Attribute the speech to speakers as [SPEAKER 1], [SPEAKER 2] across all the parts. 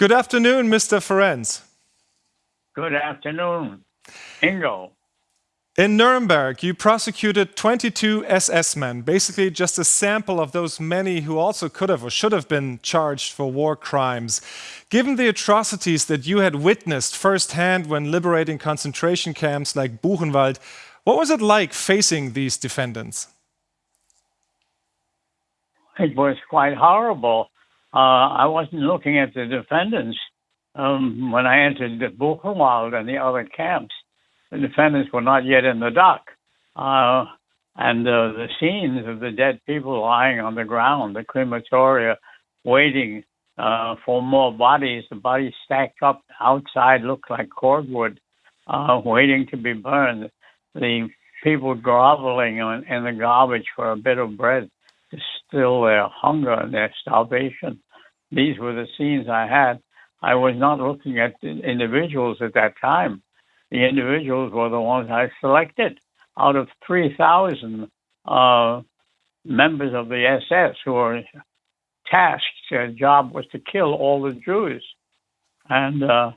[SPEAKER 1] Good afternoon, Mr. Ferencz.
[SPEAKER 2] Good afternoon, Ingo.
[SPEAKER 1] In Nuremberg, you prosecuted 22 SS men, basically just a sample of those many who also could have or should have been charged for war crimes. Given the atrocities that you had witnessed firsthand when liberating concentration camps like Buchenwald, what was it like facing these defendants?
[SPEAKER 2] It was quite horrible. Uh, I wasn't looking at the defendants um, when I entered the Buchenwald and the other camps. The defendants were not yet in the dock. Uh, and uh, the scenes of the dead people lying on the ground, the crematoria, waiting uh, for more bodies. The bodies stacked up outside looked like cordwood, uh, waiting to be burned. The people groveling in the garbage for a bit of bread still their hunger and their starvation. These were the scenes I had. I was not looking at individuals at that time. The individuals were the ones I selected out of 3,000 uh, members of the SS who were tasked. Their job was to kill all the Jews. And uh,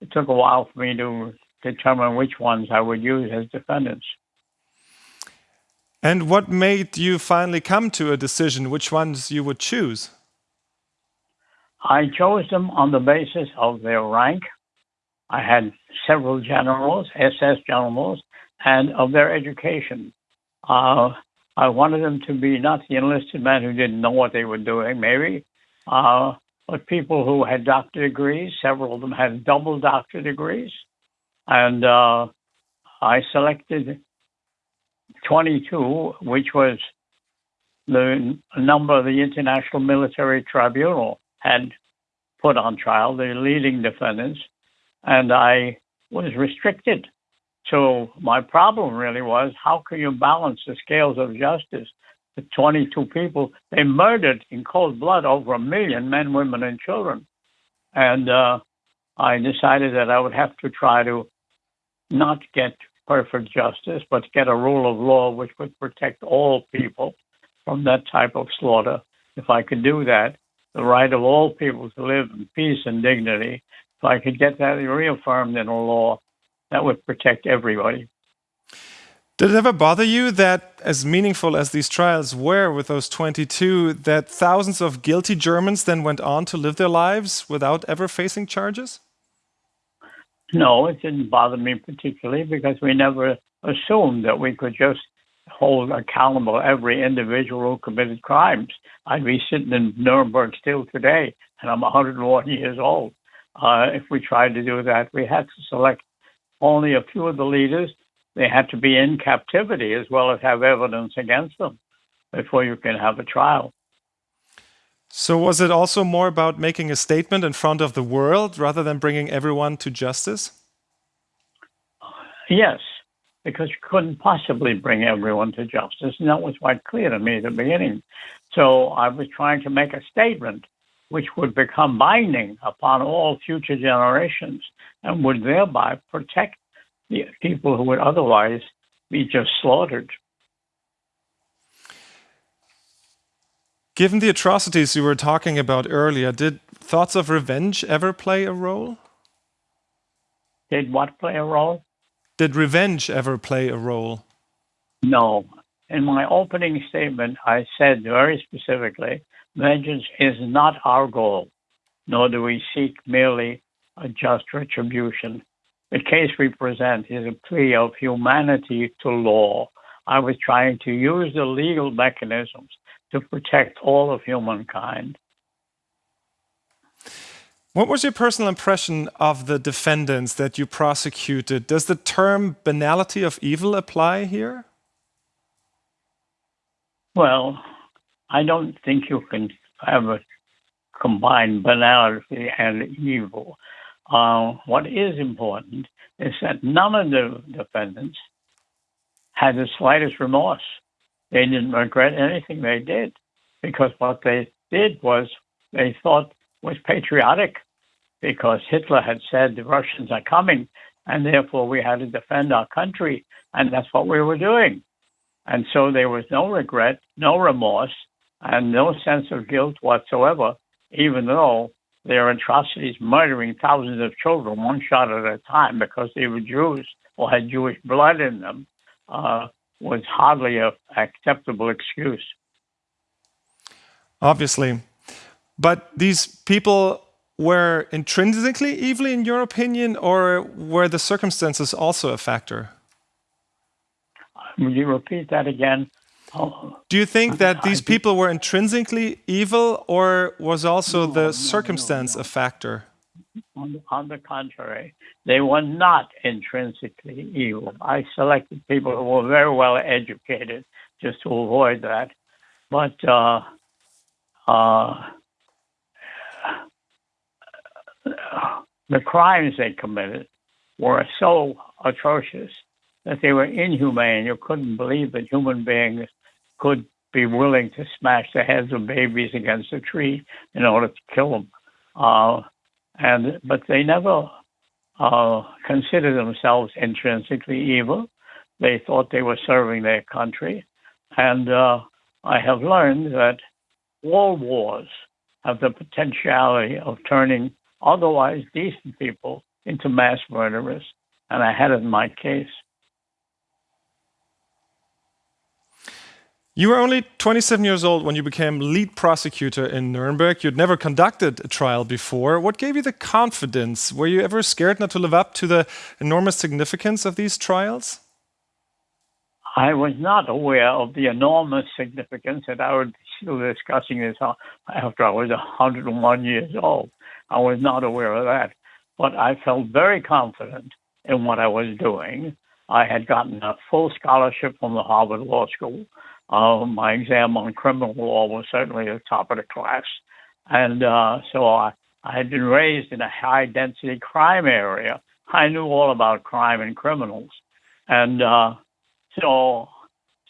[SPEAKER 2] it took a while for me to determine which ones I would use as defendants.
[SPEAKER 1] And what made you finally come to a decision which ones you would choose?
[SPEAKER 2] I chose them on the basis of their rank. I had several generals, SS generals, and of their education. Uh, I wanted them to be not the enlisted men who didn't know what they were doing, maybe, uh, but people who had doctor degrees. Several of them had double doctor degrees. And uh, I selected 22, which was the number of the International Military Tribunal had put on trial, the leading defendants, and I was restricted. So my problem really was how can you balance the scales of justice? The 22 people, they murdered in cold blood over a million men, women, and children. And uh, I decided that I would have to try to not get perfect justice, but get a rule of law which would protect all people from that type of slaughter. If I could do that, the right of all people to live in peace and dignity, if I could get that reaffirmed in a law, that would protect everybody.
[SPEAKER 1] Did it ever bother you that, as meaningful as these trials were with those 22, that thousands of guilty Germans then went on to live their lives without ever facing charges?
[SPEAKER 2] No, it didn't bother me particularly because we never assumed that we could just hold accountable every individual who committed crimes. I'd be sitting in Nuremberg still today, and I'm 101 years old. Uh, if we tried to do that, we had to select only a few of the leaders. They had to be in captivity as well as have evidence against them before you can have a trial.
[SPEAKER 1] So was it also more about making a statement in front of the world rather than bringing everyone to justice?
[SPEAKER 2] Yes, because you couldn't possibly bring everyone to justice. And that was quite clear to me at the beginning. So I was trying to make a statement which would become binding upon all future generations and would thereby protect the people who would otherwise be just slaughtered.
[SPEAKER 1] Given the atrocities you were talking about earlier, did thoughts of revenge ever play a role?
[SPEAKER 2] Did what play a role?
[SPEAKER 1] Did revenge ever play a role?
[SPEAKER 2] No. In my opening statement, I said very specifically vengeance is not our goal, nor do we seek merely a just retribution. The case we present is a plea of humanity to law. I was trying to use the legal mechanisms to protect all of humankind.
[SPEAKER 1] What was your personal impression of the defendants that you prosecuted? Does the term banality of evil apply here?
[SPEAKER 2] Well, I don't think you can have a combined banality and evil. Uh, what is important is that none of the defendants had the slightest remorse. They didn't regret anything they did because what they did was they thought was patriotic because Hitler had said the Russians are coming and therefore we had to defend our country and that's what we were doing. And so there was no regret, no remorse, and no sense of guilt whatsoever, even though their atrocities, murdering thousands of children one shot at a time because they were Jews or had Jewish blood in them, uh, was hardly an acceptable excuse.
[SPEAKER 1] Obviously. But these people were intrinsically evil, in your opinion, or were the circumstances also a factor?
[SPEAKER 2] Would you repeat that again?
[SPEAKER 1] Do you think that these people were intrinsically evil, or was also
[SPEAKER 2] No,
[SPEAKER 1] the circumstance
[SPEAKER 2] no, no.
[SPEAKER 1] a factor?
[SPEAKER 2] On the, on the contrary, they were not intrinsically evil. I selected people who were very well educated just to avoid that. But uh, uh, the crimes they committed were so atrocious that they were inhumane. You couldn't believe that human beings could be willing to smash the heads of babies against a tree in order to kill them. Uh, and but they never uh, considered themselves intrinsically evil. They thought they were serving their country, and uh, I have learned that all wars have the potentiality of turning otherwise decent people into mass murderers, and I had it in my case.
[SPEAKER 1] You were only 27 years old when you became lead prosecutor in Nuremberg. You'd never conducted a trial before. What gave you the confidence? Were you ever scared not to live up to the enormous significance of these trials?
[SPEAKER 2] I was not aware of the enormous significance, and I was still discussing this uh, after I was 101 years old. I was not aware of that, but I felt very confident in what I was doing. I had gotten a full scholarship from the Harvard Law School. Uh, my exam on criminal law was certainly the top of the class. And uh, so I, I had been raised in a high density crime area. I knew all about crime and criminals. And uh, so,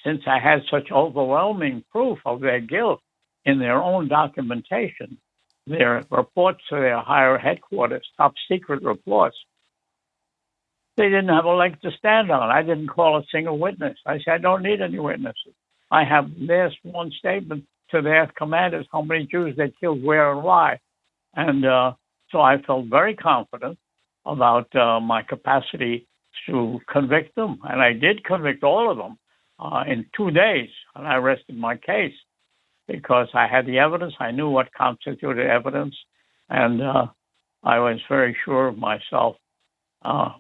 [SPEAKER 2] since I had such overwhelming proof of their guilt in their own documentation, their reports to their higher headquarters, top secret reports, they didn't have a leg to stand on. I didn't call a single witness. I said, I don't need any witnesses. I have this one statement to their commanders how many Jews they killed, where, and why. And uh, so I felt very confident about uh, my capacity to convict them. And I did convict all of them uh, in two days. And I rested my case because I had the evidence. I knew what constituted evidence. And uh, I was very sure of myself. Uh,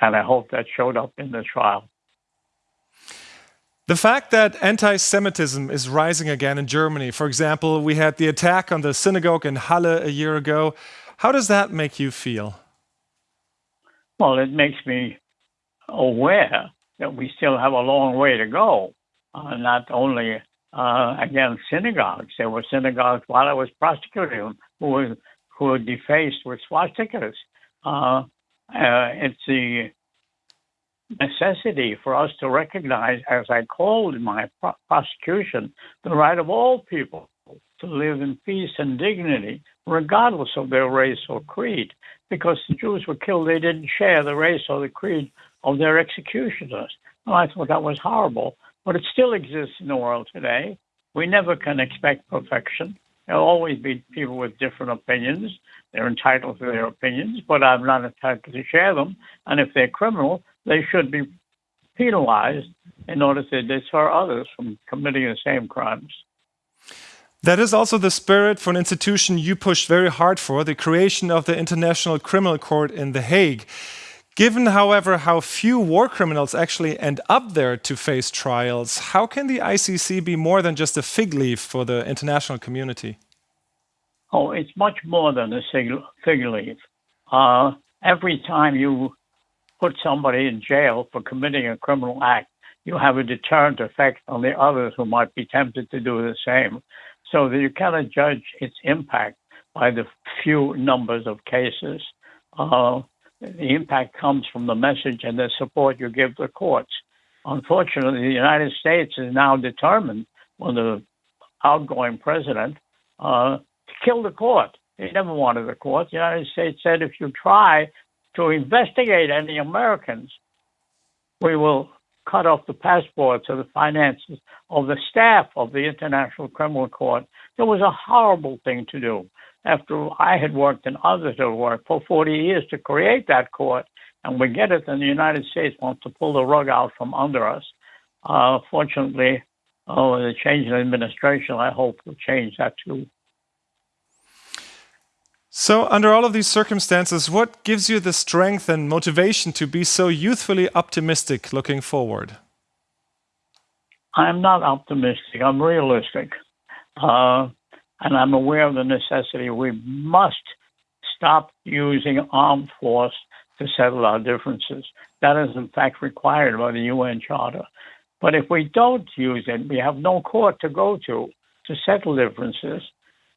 [SPEAKER 2] and I hope that showed up in the trial.
[SPEAKER 1] The fact that anti Semitism is rising again in Germany, for example, we had the attack on the synagogue in Halle a year ago. How does that make you feel?
[SPEAKER 2] Well, it makes me aware that we still have a long way to go. Uh, not only uh, against synagogues, there were synagogues while I was prosecuting who were, who were defaced with swastikas. Uh, uh it's the necessity for us to recognize, as I called in my pro- prosecution, the right of all people to live in peace and dignity, regardless of their race or creed. Because the Jews were killed, they didn't share the race or the creed of their executioners. And I thought that was horrible. But it still exists in the world today. We never can expect perfection. There'll always be people with different opinions. They're entitled to their opinions, but I'm not entitled to share them. And if they're criminal, they should be penalized in order to deter others from committing the same crimes.
[SPEAKER 1] That is also the spirit for an institution you pushed very hard for the creation of the International Criminal Court in The Hague. Given, however, how few war criminals actually end up there to face trials, how can the ICC be more than just a fig leaf for the international community?
[SPEAKER 2] Oh, it's much more than a fig leaf. Uh, every time you put somebody in jail for committing a criminal act, you have a deterrent effect on the others who might be tempted to do the same. So that you cannot judge its impact by the few numbers of cases. Uh, the impact comes from the message and the support you give the courts. Unfortunately, the United States is now determined, when the outgoing president, uh, to kill the court. He never wanted the court. The United States said if you try to investigate any Americans, we will cut off the passports or the finances of the staff of the International Criminal Court It was a horrible thing to do. After I had worked and others had worked for 40 years to create that court, and we get it, and the United States wants to pull the rug out from under us. Uh, fortunately, oh, the change in administration, I hope, will change that too.
[SPEAKER 1] So, under all of these circumstances, what gives you the strength and motivation to be so youthfully optimistic looking forward?
[SPEAKER 2] I'm not optimistic. I'm realistic. Uh, and I'm aware of the necessity. We must stop using armed force to settle our differences. That is, in fact, required by the UN Charter. But if we don't use it, we have no court to go to to settle differences.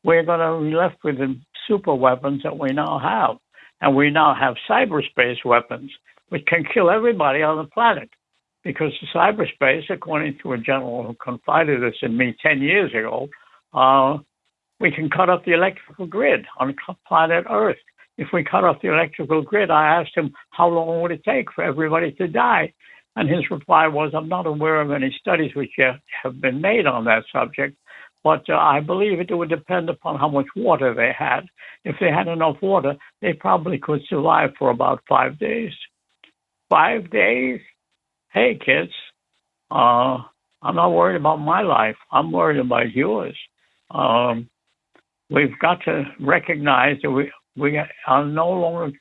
[SPEAKER 2] We're going to be left with the super weapons that we now have. And we now have cyberspace weapons, which can kill everybody on the planet. Because cyberspace, according to a general who confided this in me 10 years ago, uh, we can cut off the electrical grid on planet Earth. If we cut off the electrical grid, I asked him how long would it take for everybody to die, and his reply was, "I'm not aware of any studies which have been made on that subject, but uh, I believe it would depend upon how much water they had. If they had enough water, they probably could survive for about five days. Five days? Hey, kids, uh, I'm not worried about my life. I'm worried about yours. Um, we've got to recognize that we, we are no longer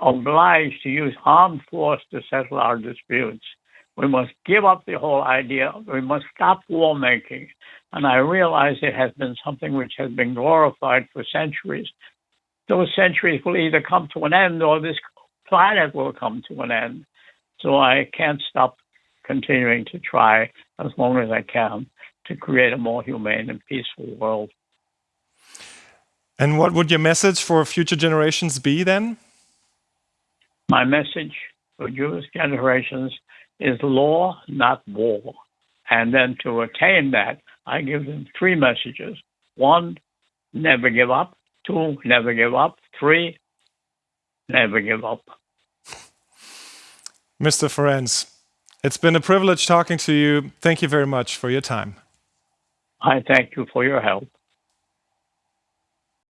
[SPEAKER 2] obliged to use armed force to settle our disputes. We must give up the whole idea. We must stop war making. And I realize it has been something which has been glorified for centuries. Those centuries will either come to an end or this planet will come to an end. So I can't stop continuing to try as long as I can to create a more humane and peaceful world.
[SPEAKER 1] And what would your message for future generations be then?
[SPEAKER 2] My message for Jewish generations is law, not war. And then to attain that, I give them three messages. One, never give up. Two, never give up. Three, never give up.
[SPEAKER 1] Mr. Ferencz, it's been a privilege talking to you. Thank you very much for your time.
[SPEAKER 2] I thank you for your help.